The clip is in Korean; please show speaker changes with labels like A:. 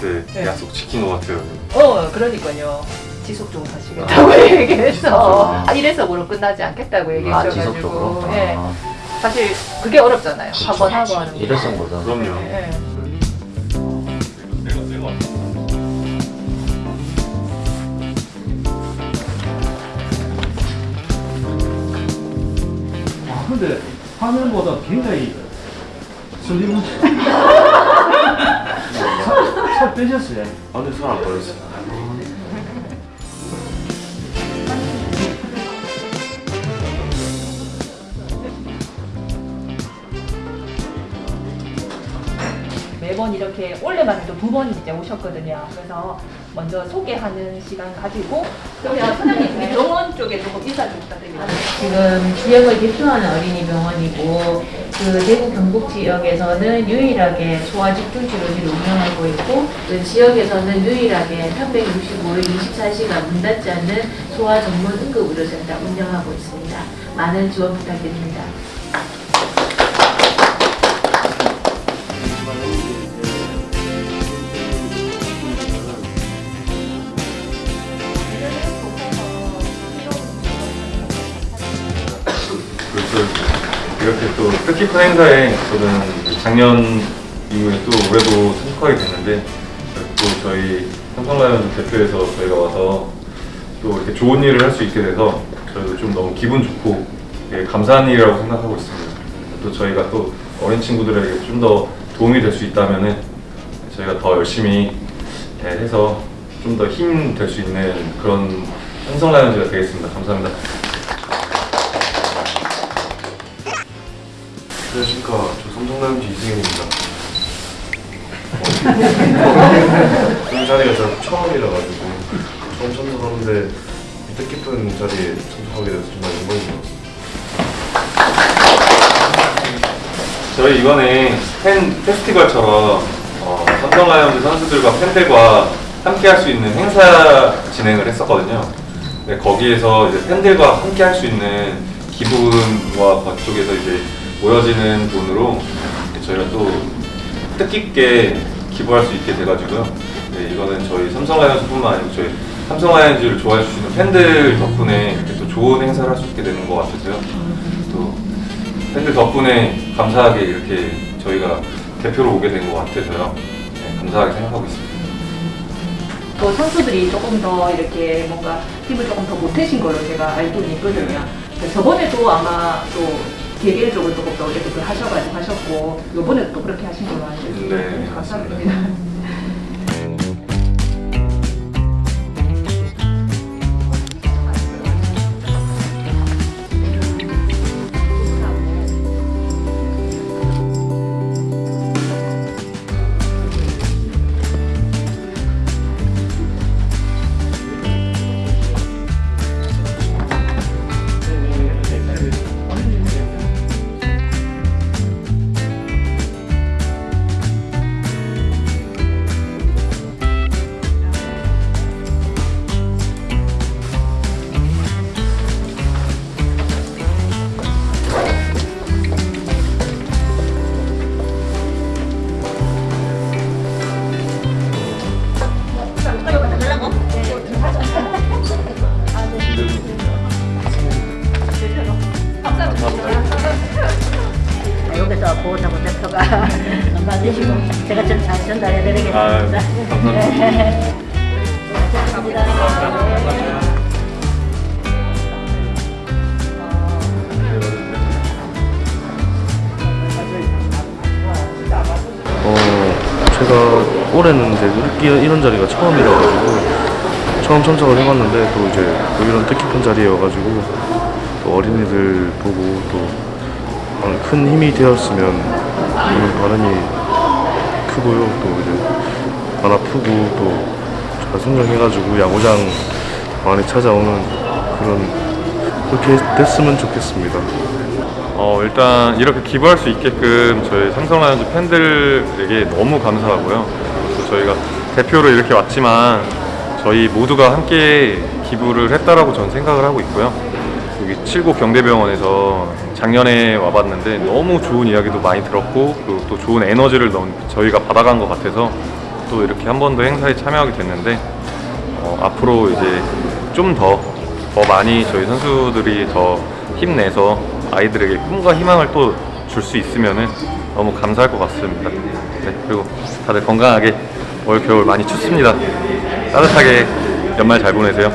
A: 때
B: 네.
A: 약속 지킨 것 같아요.
B: 어, 그러니까요. 지속적으로 하시겠다고 얘기해서 아, 이래서 으로 끝나지 않겠다고
C: 아
B: 얘기하셔가지고
C: 지속적으로?
B: 예.
C: 아,
B: 사실 그게 어렵잖아요. 한 번 하고 하는 거.
C: 일회성보다
A: 그럼요.
B: 예.
A: 내가 내가
D: 아 근데 화면보다 굉장히 슬림한 살, 살 빼셨어요?
A: 아니 살안 빠졌어요.
B: 매번 이렇게 올해만 해도 두 번 이제 오셨거든요. 그래서 먼저 소개하는 시간 가지고 그러면 사장님 우리 병원 쪽에 조금 인사 좀 부탁드립니다.
E: 지금 지역을 대표하는 어린이 병원이고 그 대구 경북 지역에서는 유일하게 소아 집중 치료실을 운영하고 있고 그 지역에서는 유일하게 365일 24시간 문 닫지 않는 소아 전문 응급 의료센터 운영하고 있습니다. 많은 지원 부탁드립니다.
A: 이렇게 또 뜻깊은 행사에 저는 작년 이후에 또 올해도 참석하게 됐는데 또 저희 삼성라이온즈 대표에서 저희가 와서 또 이렇게 좋은 일을 할 수 있게 돼서 저희도 좀 너무 기분 좋고 예, 감사한 일이라고 생각하고 있습니다. 또 저희가 또 어린 친구들에게 좀 더 도움이 될 수 있다면은 저희가 더 열심히 예, 해서 좀 더 힘 될 수 있는 그런 삼성라이온즈가 되겠습니다. 감사합니다.
F: 안녕하십니까. 저 삼성라이온즈 이승현입니다. 이 자리가 저 처음이라 가지고 처음 참석하는데 이 뜻깊은 자리에 참석하게 돼서 정말 영광입니다.
A: 저희 이번에 팬 페스티벌처럼 어, 삼성 라이온즈 선수들과 팬들과 함께 할 수 있는 행사 진행을 했었거든요. 네, 거기에서 이제 팬들과 함께 할 수 있는 기부금과 그쪽에서 이제 모여지는 돈으로 저희가 또 뜻깊게 기부할 수 있게 돼가지고요. 네, 이거는 저희 삼성 라이온즈뿐만 아니고 저희 삼성 라이온즈를 좋아해 주시는 팬들 덕분에 이렇게 또 좋은 행사를 할 수 있게 되는 것 같아서요. 또 팬들 덕분에 감사하게 이렇게 저희가 대표로 오게 된 것 같아서요. 네, 감사하게 생각하고 있습니다.
B: 또 선수들이 조금 더 이렇게 뭔가 힘을 조금 더 보태신 걸로 제가 알고는 있거든요. 그래서 저번에도 아마 또 개개인적으로 조금 더 이렇게 또 하셔가지고 하셨고 이번에도 또 그렇게 하신 걸로 알고 있습니다.
A: 네,
B: 감사드립니다.
G: 보호자고 대표가 받으시고 제가 좀 잘 전달해
A: 아,
G: 드리겠습니다.
A: 감사합니다.
F: 어, 제가 올해는 이제 이런 자리가 처음이라 가지고 처음 참석을 해봤는데 또 이제 또 이런 뜻깊은 자리여가지고 또 어린이들 보고 또 큰 힘이 되었으면 하는 바람이 크고요. 또 이제 안 아프고 또 잘 성장해가지고 야구장 많이 찾아오는 그런 그렇게 됐으면 좋겠습니다.
A: 어, 일단 이렇게 기부할 수 있게끔 저희 삼성 라이온즈 팬들에게 너무 감사하고요. 또 저희가 대표로 이렇게 왔지만 저희 모두가 함께 기부를 했다라고 저는 생각을 하고 있고요. 여기 칠곡 경대병원에서 작년에 와봤는데 너무 좋은 이야기도 많이 들었고 그리고 또 좋은 에너지를 저희가 받아간 것 같아서 또 이렇게 한 번 더 행사에 참여하게 됐는데 어, 앞으로 이제 좀 더 더 많이 저희 선수들이 더 힘내서 아이들에게 꿈과 희망을 또 줄 수 있으면은 너무 감사할 것 같습니다. 네, 그리고 다들 건강하게 올 겨울 많이 춥습니다. 따뜻하게 연말 잘 보내세요.